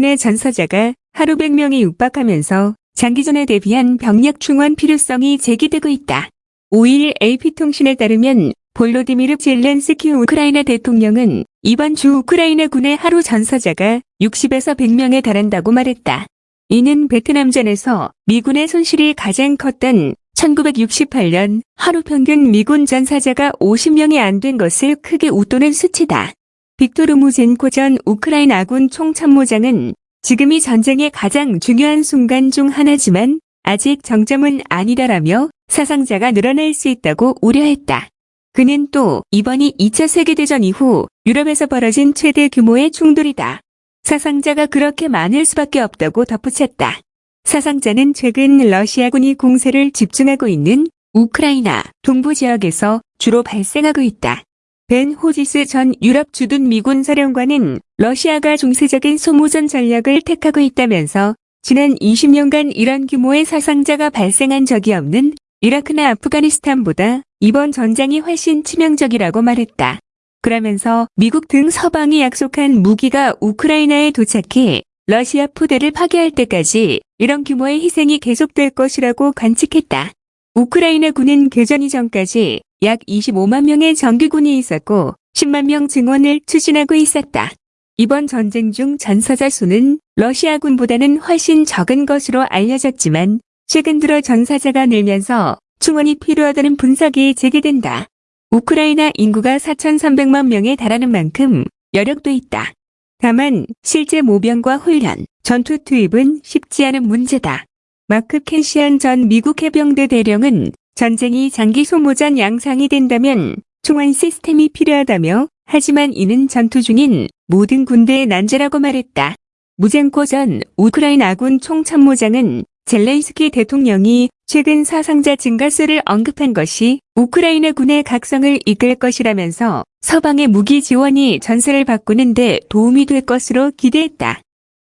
군의 전사자가 하루 100명이 육박하면서 장기전에 대비한 병력 충원 필요성이 제기되고 있다. 5일 AP통신에 따르면 볼로디미르 젤렌스키 우크라이나 대통령은 이번 주 우크라이나 군의 하루 전사자가 60에서 100명에 달한다고 말했다. 이는 베트남전에서 미군의 손실이 가장 컸던 1968년 하루 평균 미군 전사자가 50명이 안 된 것을 크게 웃도는 수치다. 빅토르 무젠코 전 우크라이나 아군 총참모장은 지금이 전쟁의 가장 중요한 순간 중 하나지만 아직 정점은 아니다라며 사상자가 늘어날 수 있다고 우려했다. 그는 또 이번이 2차 세계대전 이후 유럽에서 벌어진 최대 규모의 충돌이다. 사상자가 그렇게 많을 수밖에 없다고 덧붙였다. 사상자는 최근 러시아군이 공세를 집중하고 있는 우크라이나 동부 지역에서 주로 발생하고 있다. 벤 호지스 전 유럽 주둔 미군 사령관은 러시아가 중세적인 소모전 전략을 택하고 있다면서 지난 20년간 이런 규모의 사상자가 발생한 적이 없는 이라크나 아프가니스탄보다 이번 전장이 훨씬 치명적이라고 말했다. 그러면서 미국 등 서방이 약속한 무기가 우크라이나에 도착해 러시아 포대를 파괴할 때까지 이런 규모의 희생이 계속될 것이라고 관측했다. 우크라이나 군은 개전 이전까지 약 25만 명의 정규군이 있었고 10만 명 증원을 추진하고 있었다. 이번 전쟁 중 전사자 수는 러시아군보다는 훨씬 적은 것으로 알려졌지만 최근 들어 전사자가 늘면서 충원이 필요하다는 분석이 제기된다. 우크라이나 인구가 4,300만 명에 달하는 만큼 여력도 있다. 다만 실제 모병과 훈련, 전투 투입은 쉽지 않은 문제다. 마크 켄시안 전 미국 해병대 대령은 전쟁이 장기 소모전 양상이 된다면 총알 시스템이 필요하다며 하지만 이는 전투 중인 모든 군대의 난제라고 말했다. 무젠코 전 우크라이나 아군 총참모장은 젤렌스키 대통령이 최근 사상자 증가수를 언급한 것이 우크라이나 군의 각성을 이끌 것이라면서 서방의 무기 지원이 전세를 바꾸는 데 도움이 될 것으로 기대했다.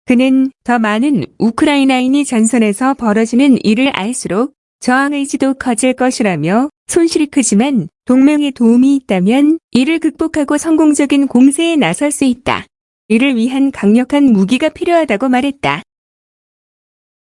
그는 더 많은 우크라이나인이 전선에서 벌어지는 일을 알수록 저항 의지도 커질 것이라며 손실이 크지만 동맹의 도움이 있다면 이를 극복하고 성공적인 공세에 나설 수 있다. 이를 위한 강력한 무기가 필요하다고 말했다.